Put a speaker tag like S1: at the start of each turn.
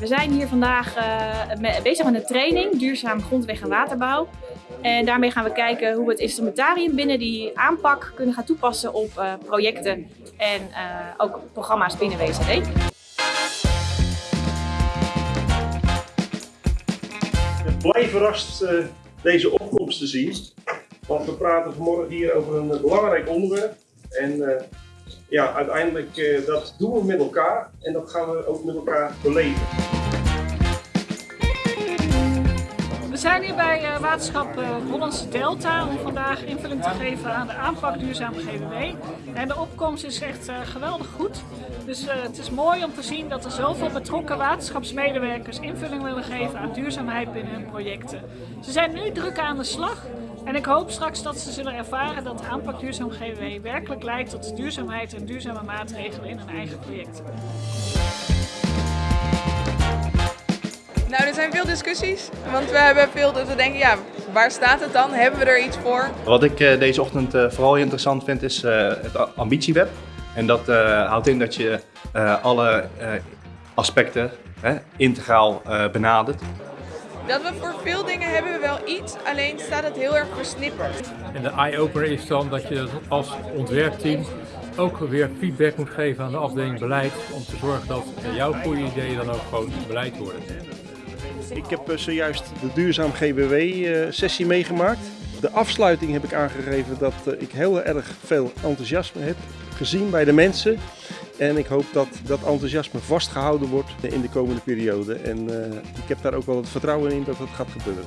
S1: We zijn hier vandaag uh, bezig met een training, duurzaam grondweg- en waterbouw. En daarmee gaan we kijken hoe we het instrumentarium binnen die aanpak kunnen gaan toepassen op uh, projecten en uh, ook programma's binnen WZD.
S2: Blij verrast deze opkomst te zien. Want we praten vanmorgen hier over een belangrijk onderwerp. En ja, uiteindelijk uh, dat doen we met elkaar en dat gaan we ook met elkaar beleven.
S3: We zijn hier bij uh, waterschap uh, Hollandse Delta om vandaag invulling te geven aan de aanpak duurzaam GWW. En de opkomst is echt geweldig goed. Dus het is mooi om te zien dat er zoveel betrokken waterschapsmedewerkers invulling willen geven aan duurzaamheid binnen hun projecten. Ze zijn nu druk aan de slag en ik hoop straks dat ze zullen ervaren dat aanpak duurzaam GWW werkelijk leidt tot duurzaamheid en duurzame maatregelen in hun eigen projecten.
S4: Zijn veel discussies, want we hebben veel dat we denken, ja, waar staat het dan? Hebben we er iets voor?
S5: Wat ik uh, deze ochtend uh, vooral interessant vind is uh, het ambitieweb. En dat houdt in dat je alle aspecten integraal benadert.
S4: Dat we voor veel dingen hebben we wel iets, alleen staat het heel erg versnipperd.
S6: En de eye-opener is dan dat je als ontwerpteam ook weer feedback moet geven aan de afdeling beleid om te zorgen dat jouw goede ideeën dan ook gewoon beleid worden.
S2: Ik heb zojuist de duurzaam GBW-sessie meegemaakt. De afsluiting heb ik aangegeven dat ik heel erg veel enthousiasme heb gezien bij de mensen. En ik hoop dat dat enthousiasme vastgehouden wordt in de komende periode. En ik heb daar ook wel het vertrouwen in dat dat gaat gebeuren.